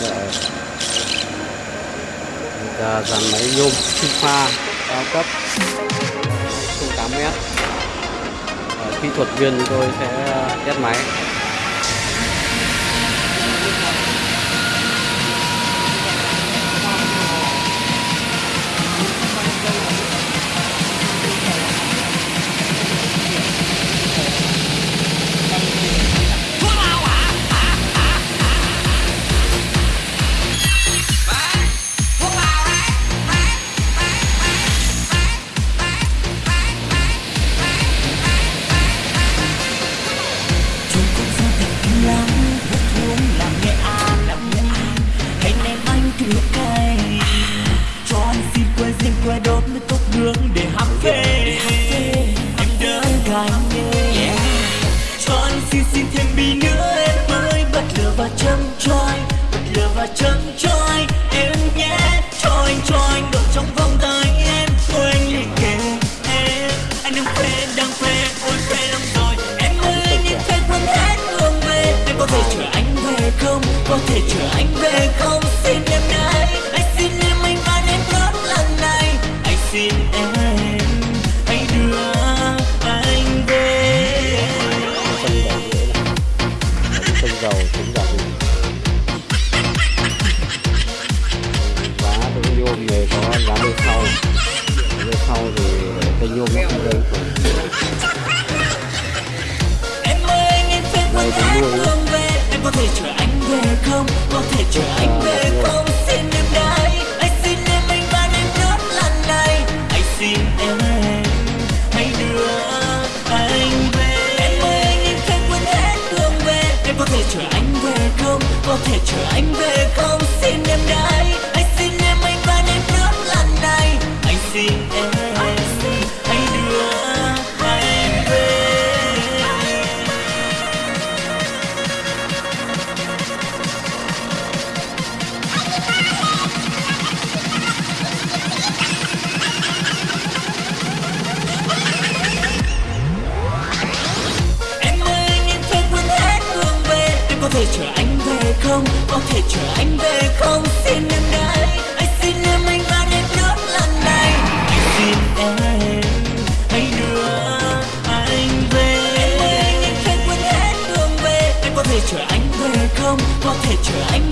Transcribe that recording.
Dạ. Là dàn máy nhôm sinh pha cao cấp 08m kỹ thuật viên chúng tôi sẽ test máy ném cay Cho anh xin que riêng que đốt nước cốc nướng để hấp phê Em đỡ gái yeah. Cho anh xin xin thêm bi nữa sân dầu chống giả định giá cái nhôm này có giá bên sau bên sau thì cái nhôm nó không gây Em ơi anh em phép quên hết đường về. Em có thể chở anh về không? Có thể chở anh về không Có thể chở anh về. Thể chở anh về không? Có thể chở anh về không? Xin em đây, Anh xin em anh van em nốt lần này. Anh xin em Hãy đưa anh về. Em ơi anh em quên hết đường về. Em có thể chở anh về không? Có thể chở anh